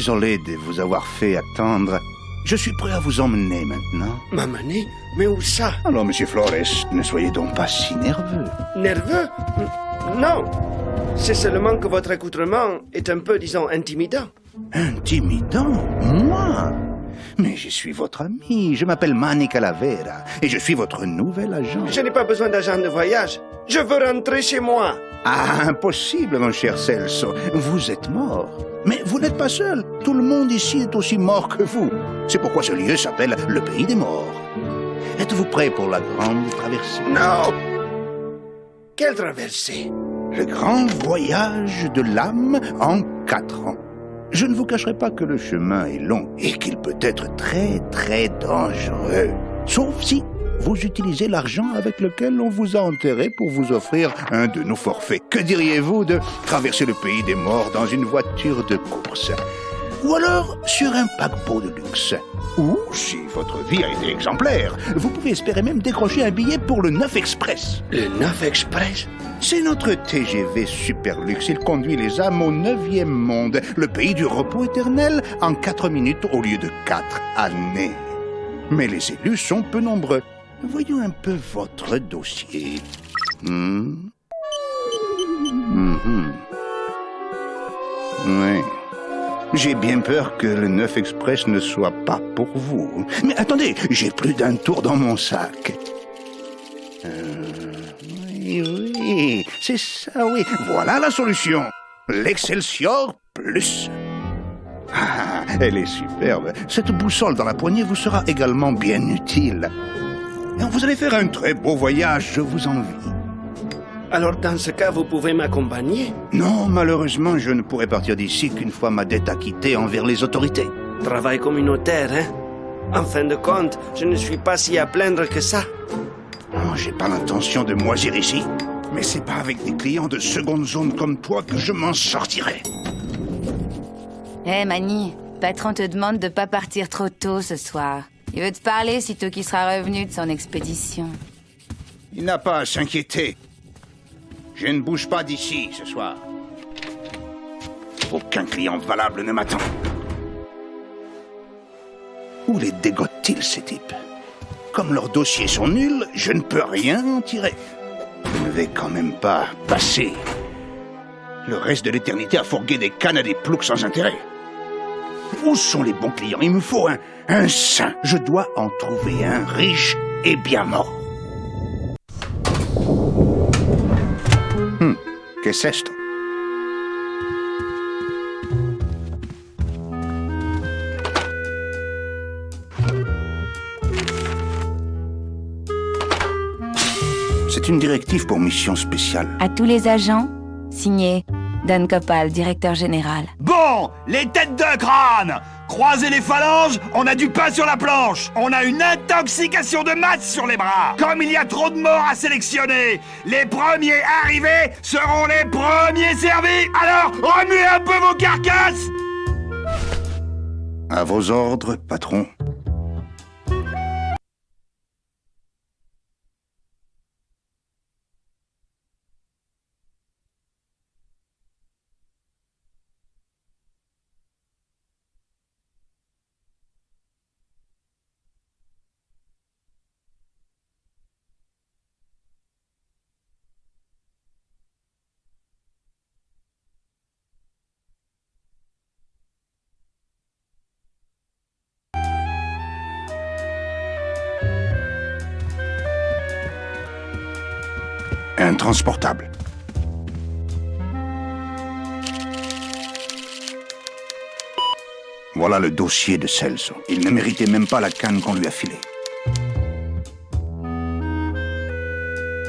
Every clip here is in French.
Désolé de vous avoir fait attendre. Je suis prêt à vous emmener maintenant. M'amener Mais où ça? Alors, monsieur Flores, ne soyez donc pas si nerveux. Nerveux? Non. C'est seulement que votre accoutrement est un peu, disons, intimidant. Intimidant? Moi? Mais je suis votre ami. Je m'appelle Manny Calavera et je suis votre nouvel agent. Je n'ai pas besoin d'agent de voyage. Je veux rentrer chez moi. Ah, impossible, mon cher Celso. Vous êtes mort. Mais vous n'êtes pas seul. Tout le monde ici est aussi mort que vous. C'est pourquoi ce lieu s'appelle le pays des morts. Êtes-vous prêt pour la grande traversée? Non Quelle traversée? Le grand voyage de l'âme en quatre ans. Je ne vous cacherai pas que le chemin est long et qu'il peut être très très dangereux. Sauf si vous utilisez l'argent avec lequel on vous a enterré pour vous offrir un de nos forfaits. Que diriez-vous de traverser le pays des morts dans une voiture de course? Ou alors sur un paquebot de luxe? Ou, si votre vie a été exemplaire, vous pouvez espérer même décrocher un billet pour le 9 Express. Le 9 Express? C'est notre TGV super luxe. Il conduit les âmes au neuvième monde, le pays du repos éternel, en 4 minutes au lieu de 4 années. Mais les élus sont peu nombreux. Voyons un peu votre dossier. Hmm? Oui. J'ai bien peur que le 9 Express ne soit pas pour vous. Mais attendez, j'ai plus d'un tour dans mon sac. Euh, oui, oui, c'est ça, oui. Voilà la solution. L'Excelsior Plus. Ah, elle est superbe. Cette boussole dans la poignée vous sera également bien utile. Et vous allez faire un très beau voyage, je vous envie. Alors dans ce cas, vous pouvez m'accompagner Non, malheureusement, je ne pourrai partir d'ici qu'une fois ma dette acquittée envers les autorités. Travail communautaire, hein En fin de compte, je ne suis pas si à plaindre que ça. Oh, j'ai pas l'intention de moisir ici. Mais c'est pas avec des clients de seconde zone comme toi que je m'en sortirai. Hé, Mani, patron te demande de pas partir trop tôt ce soir. Il veut te parler sitôt qu'il sera revenu de son expédition. Il n'a pas à s'inquiéter. Je ne bouge pas d'ici ce soir. Aucun client valable ne m'attend. Où les dégote-t-il, ces types? Comme leurs dossiers sont nuls, je ne peux rien en tirer. Je ne vais quand même pas passer le reste de l'éternité à fourguer des cannes à des ploucs sans intérêt. Où sont les bons clients? Il me faut un, un saint. Je dois en trouver un riche et bien mort. Hmm, qu'est-ce esto? C'est une directive pour mission spéciale. À tous les agents, signé Dan Copal, directeur général. Bon, les têtes de crâne! Croisez les phalanges, on a du pain sur la planche. On a une intoxication de masse sur les bras. Comme il y a trop de morts à sélectionner, les premiers arrivés seront les premiers servis. Alors, remuez un peu vos carcasses! À vos ordres, patron. Intransportable. Voilà le dossier de Celso. Il ne méritait même pas la canne qu'on lui a filée.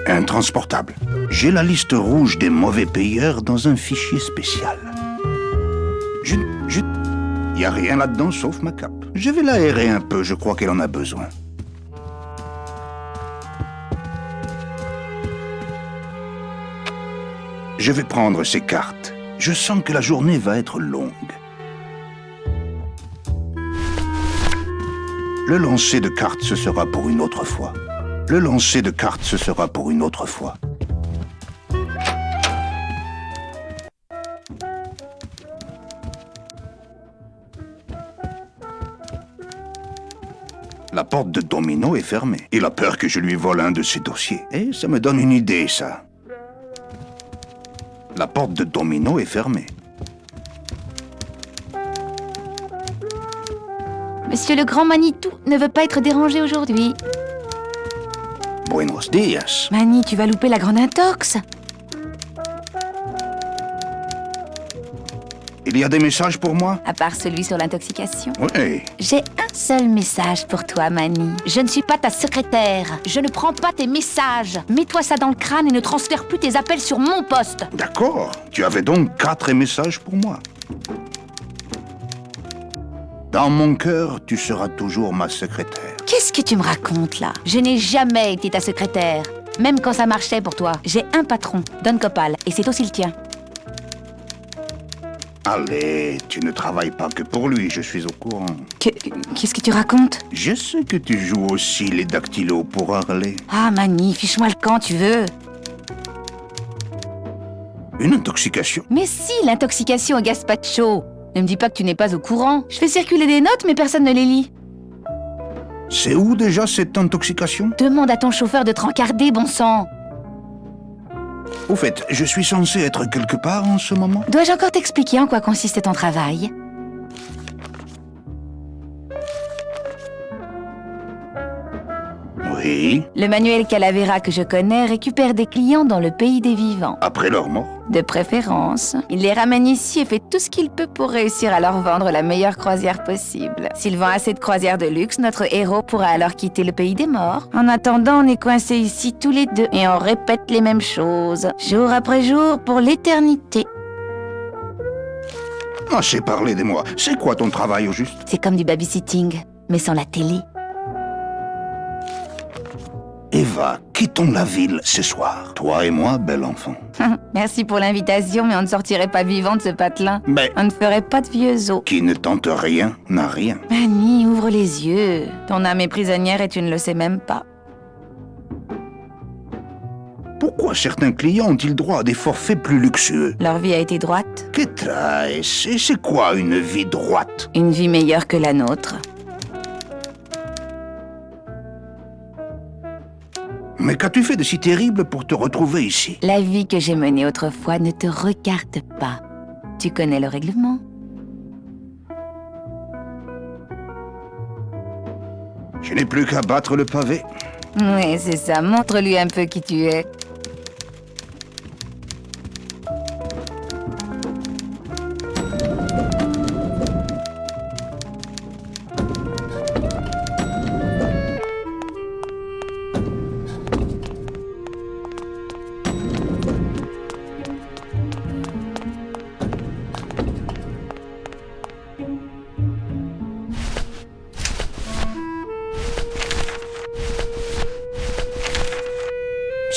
Intransportable. J'ai la liste rouge des mauvais payeurs dans un fichier spécial. Je... je... N'y a rien là-dedans sauf ma cape. Je vais l'aérer un peu, je crois qu'elle en a besoin. Je vais prendre ces cartes. Je sens que la journée va être longue. Le lancer de cartes, ce sera pour une autre fois. Le lancer de cartes, ce sera pour une autre fois. La porte de Domino est fermée. Il a peur que je lui vole un de ses dossiers. Et ça me donne une idée, ça. La porte de Domino est fermée. Monsieur le grand Manitou ne veut pas être dérangé aujourd'hui. Buenos dias. Mani, tu vas louper la grande intox. Il y a des messages pour moi? À part celui sur l'intoxication? Oui. J'ai un seul message pour toi, Mani. Je ne suis pas ta secrétaire. Je ne prends pas tes messages. Mets-toi ça dans le crâne et ne transfère plus tes appels sur mon poste. D'accord. Tu avais donc quatre messages pour moi. Dans mon cœur, tu seras toujours ma secrétaire. Qu'est-ce que tu me racontes là? Je n'ai jamais été ta secrétaire. Même quand ça marchait pour toi. J'ai un patron, Don Copal, et c'est aussi le tien. Allez, tu ne travailles pas que pour lui, je suis au courant. Que- Qu'est-ce que tu racontes? Je sais que tu joues aussi les dactylos pour Harley. Ah, Mani, fiche-moi le camp, tu veux? Une intoxication Mais si, l'intoxication au gazpacho. Ne me dis pas que tu n'es pas au courant. Je fais circuler des notes, mais personne ne les lit. C'est où déjà cette intoxication? Demande à ton chauffeur de te rencarder, bon sang. Au fait, je suis censé être quelque part en ce moment? Dois-je encore t'expliquer en quoi consiste ton travail? Oui, Le manuel Calavera que je connais récupère des clients dans le pays des vivants. après leur mort. De préférence. Il les ramène ici et fait tout ce qu'il peut pour réussir à leur vendre la meilleure croisière possible. S'il vend assez de croisières de luxe, notre héros pourra alors quitter le pays des morts. En attendant, on est coincés ici tous les deux et on répète les mêmes choses, jour après jour, pour l'éternité. Assez parlé de moi. C'est quoi ton travail au juste? C'est comme du babysitting, mais sans la télé. Eva, quittons la ville ce soir. Toi et moi, bel enfant. Merci pour l'invitation, mais on ne sortirait pas vivant de ce patelin. Mais On ne ferait pas de vieux os. qui ne tente rien n'a rien. Annie, ouvre les yeux. Ton âme est prisonnière et tu ne le sais même pas. Pourquoi certains clients ont-ils droit à des forfaits plus luxueux? Leur vie a été droite, Que trace Et c'est quoi une vie droite? Une vie meilleure que la nôtre. Mais qu'as-tu fait de si terrible pour te retrouver ici? La vie que j'ai menée autrefois ne te regarde pas. Tu connais le règlement? Je n'ai plus qu'à battre le pavé. Oui, c'est ça. Montre-lui un peu qui tu es.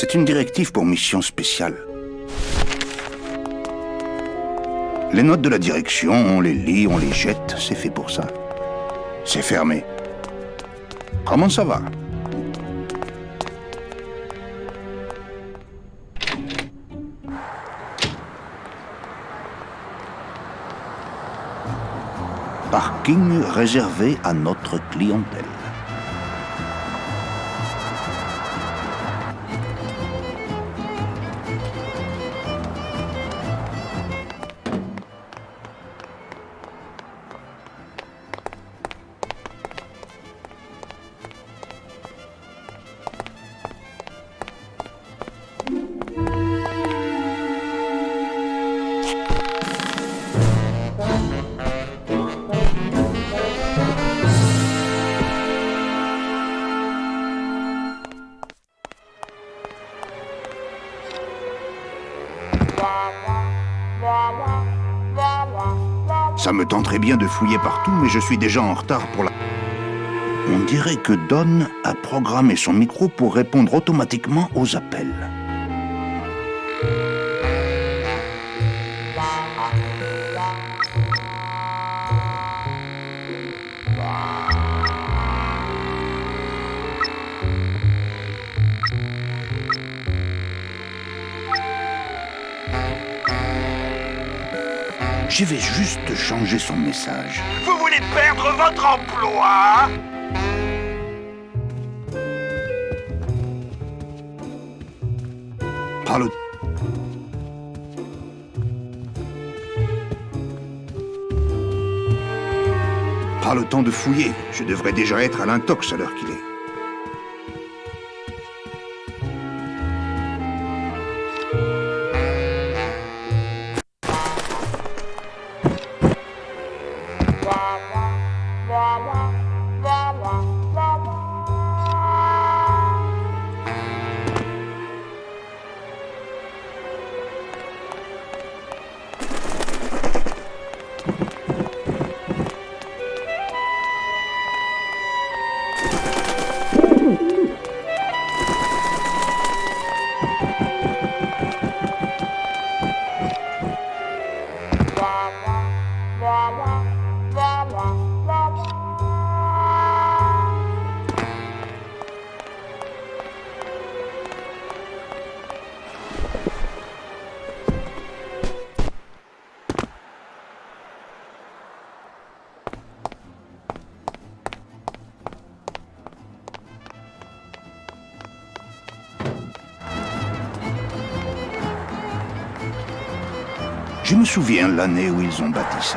C'est une directive pour mission spéciale. Les notes de la direction, on les lit, on les jette, c'est fait pour ça. C'est fermé. Comment ça va? Parking réservé à notre clientèle. Ça me tenterait bien de fouiller partout, mais je suis déjà en retard pour la... On dirait que Don a programmé son micro pour répondre automatiquement aux appels. Je vais juste changer son message. Vous voulez perdre votre emploi hein? Parle. Pas le temps de fouiller. Je devrais déjà être à l'intox à l'heure qu'il est. Je me souviens l'année où ils ont bâti ça.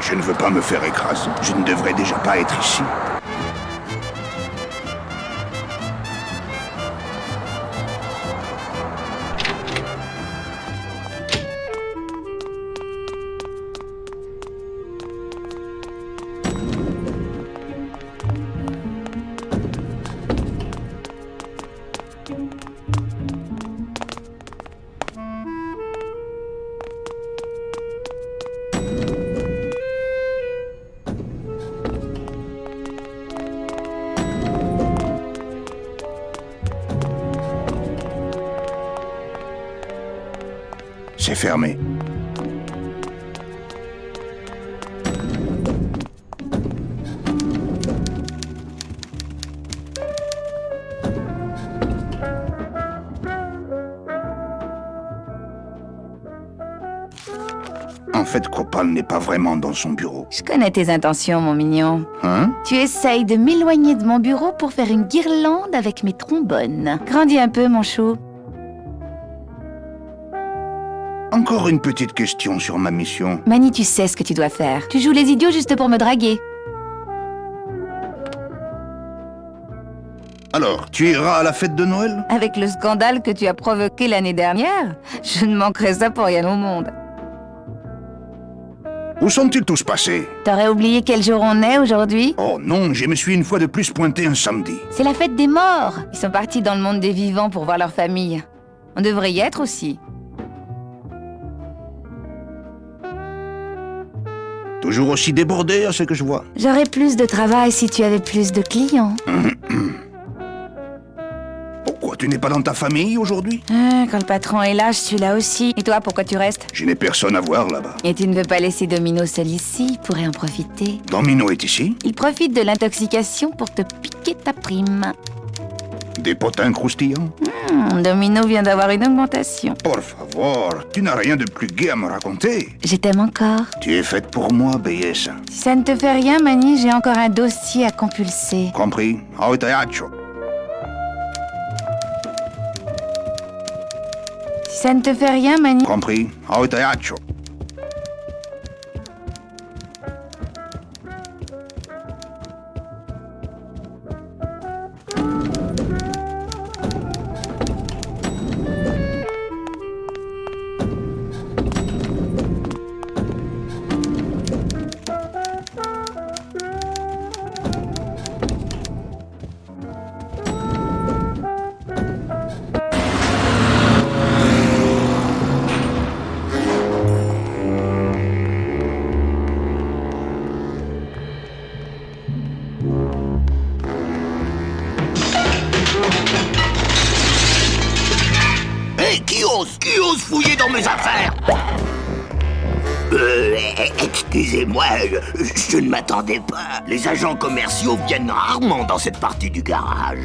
Je ne veux pas me faire écraser. Je ne devrais déjà pas être ici. C'est fermé. En fait, Cropal n'est pas vraiment dans son bureau. Je connais tes intentions, mon mignon. Hein? Tu essayes de m'éloigner de mon bureau pour faire une guirlande avec mes trombones. Grandis un peu, mon chou. Encore une petite question sur ma mission. Mani, tu sais ce que tu dois faire. Tu joues les idiots juste pour me draguer. Alors, tu iras à la fête de Noël? Avec le scandale que tu as provoqué l'année dernière, je ne manquerai ça pour rien au monde. Où sont-ils tous passés? T'aurais oublié quel jour on est aujourd'hui? Oh non, je me suis une fois de plus pointé un samedi. C'est la fête des morts. Ils sont partis dans le monde des vivants pour voir leur famille. On devrait y être aussi. Toujours aussi débordé à ce que je vois. J'aurais plus de travail si tu avais plus de clients. Pourquoi tu n'es pas dans ta famille aujourd'hui? Ah, quand le patron est là, je suis là aussi. Et toi, pourquoi tu restes? Je n'ai personne à voir là-bas. Et tu ne veux pas laisser Domino seul ici Il pourrait en profiter? Domino est ici? Il profite de l'intoxication pour te piquer ta prime. Des potins croustillants Hmm, Domino vient d'avoir une augmentation. Por favor, tu n'as rien de plus gai à me raconter. Je t'aime encore. Tu es faite pour moi, belleza. Si ça ne te fait rien, Mani, j'ai encore un dossier à compulser. Compris Ahorita Si ça ne te fait rien, Mani... Compris Ahorita ose fouiller dans mes affaires Euh, excusez-moi, je, je ne m'attendais pas. Les agents commerciaux viennent rarement dans cette partie du garage.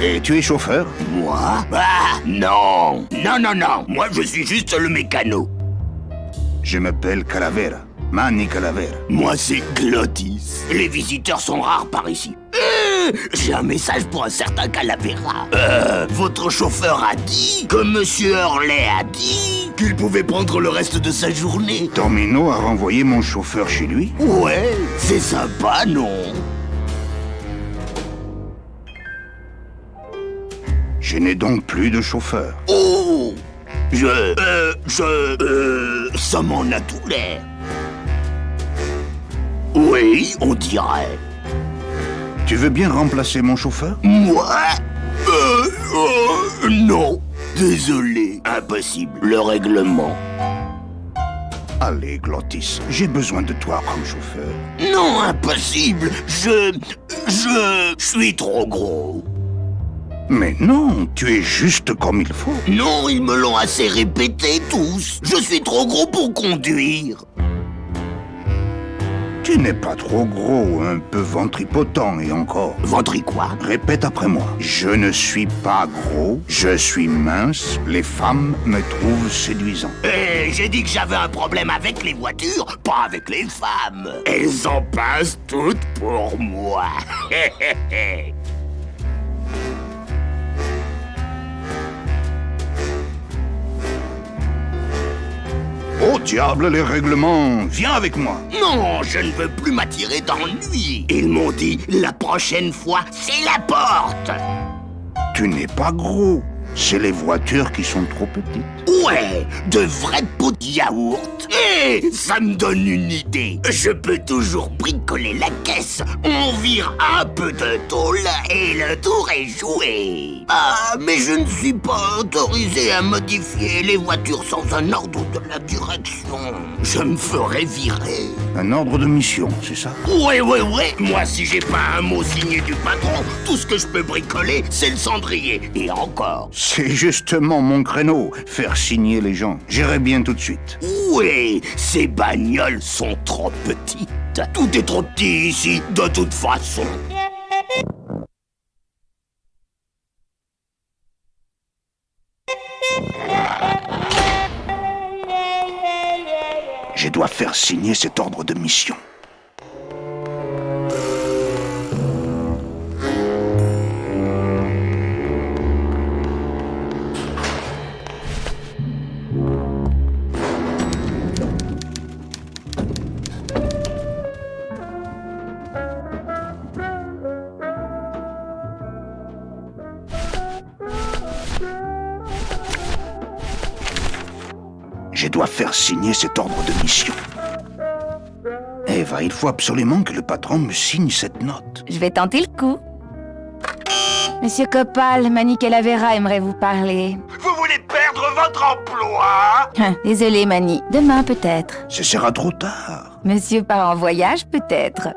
Et tu es chauffeur Moi? Ah, non Non, non, non Moi, je suis juste le mécano. Je m'appelle Calavera. Manny Calavera. Moi, c'est Glottis. Les visiteurs sont rares par ici. J'ai un message pour un certain Calavera. Euh, votre chauffeur a dit que Monsieur Hurley a dit qu'il pouvait prendre le reste de sa journée. Tormino a renvoyé mon chauffeur chez lui Ouais, c'est sympa, non? Je n'ai donc plus de chauffeur. Oh Je... Euh, je... Euh, ça m'en a tout l'air. Oui, on dirait. Tu veux bien remplacer mon chauffeur Moi Euh... euh, non. Désolé. Impossible. Le règlement. Allez, Glottis, j'ai besoin de toi comme chauffeur. Non, impossible. Je... Je... suis trop gros. Mais non, tu es juste comme il faut. Non, ils me l'ont assez répété tous. Je suis trop gros pour conduire. Tu n'es pas trop gros, un peu ventripotent et encore. Ventri quoi? Répète après moi. Je ne suis pas gros, je suis mince, les femmes me trouvent séduisant. Eh, j'ai dit que j'avais un problème avec les voitures, pas avec les femmes. Elles en passent toutes pour moi. Oh diable, les règlements Viens avec moi non, je ne veux plus m'attirer d'ennui. Ils m'ont dit, la prochaine fois, c'est la porte. Tu n'es pas gros, c'est les voitures qui sont trop petites. Ouais, de vrais pots de yaourt. Eh, ça me donne une idée. Je peux toujours bricoler la caisse. On vire un peu de tôle et le tour est joué. Ah, mais je ne suis pas autorisé à modifier les voitures sans un ordre de la direction. Je me ferai virer. Un ordre de mission, c'est ça? Ouais, ouais, ouais. Moi, si j'ai pas un mot signé du patron, tout ce que je peux bricoler, c'est le cendrier. Et encore. C'est justement mon créneau, faire signer les gens. J'irai bien tout de suite. Oui, ces bagnoles sont trop petites. Tout est trop petit ici, de toute façon. Je dois faire signer cet ordre de mission. Il faut absolument que le patron me signe cette note. Je vais tenter le coup. Monsieur Copal, Manny Calavera aimerait vous parler. Vous voulez perdre votre emploi? Hein, Désolé, Manny. Demain, peut-être. Ce sera trop tard. Monsieur part en voyage, peut-être.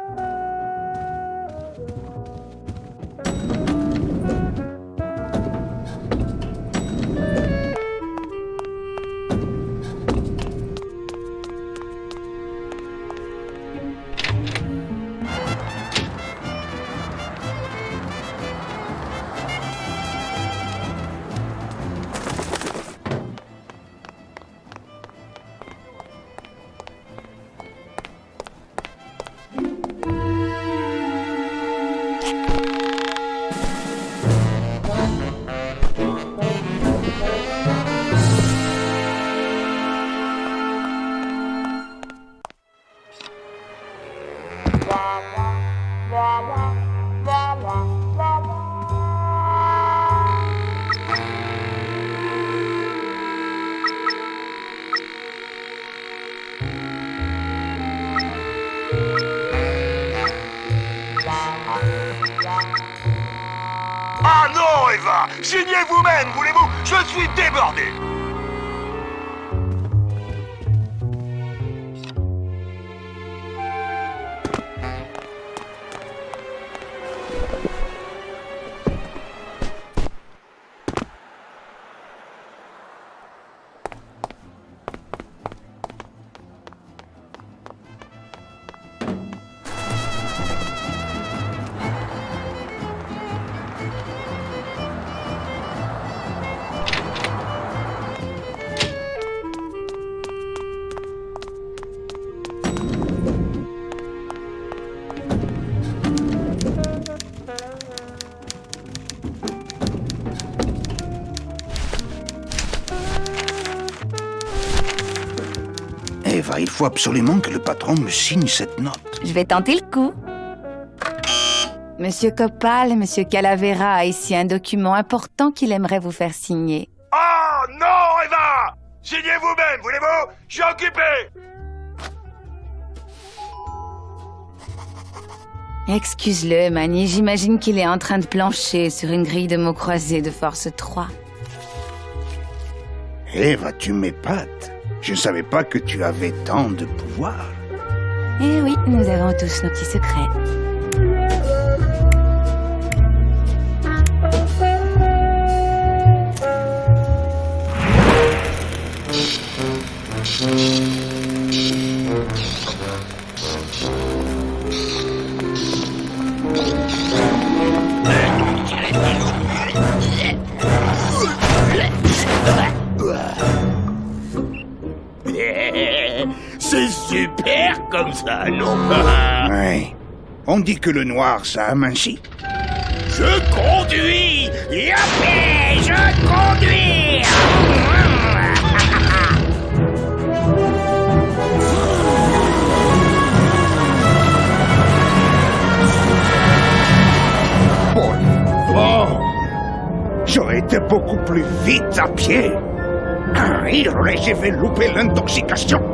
Faut absolument que le patron me signe cette note. Je vais tenter le coup. Monsieur Copal, Monsieur Calavera a ici un document important qu'il aimerait vous faire signer. Oh non, Eva Signez vous-même, voulez-vous? Je suis occupé Excuse-le, Manny, j'imagine qu'il est en train de plancher sur une grille de mots croisés de force 3. Eva, tu m'épates. Je ne savais pas que tu avais tant de pouvoir. Eh oui, nous avons tous nos petits secrets. Comme ça, non Ouais. On dit que le noir, ça amincit. Je conduis Yappé Je conduis Oh J'aurais été beaucoup plus vite à pied. Il aurait j'ai fait louper l'intoxication.